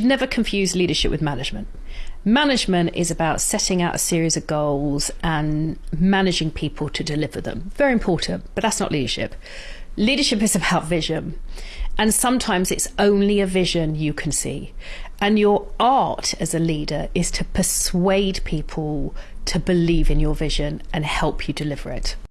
should never confuse leadership with management. Management is about setting out a series of goals and managing people to deliver them. Very important, but that's not leadership. Leadership is about vision. And sometimes it's only a vision you can see. And your art as a leader is to persuade people to believe in your vision and help you deliver it.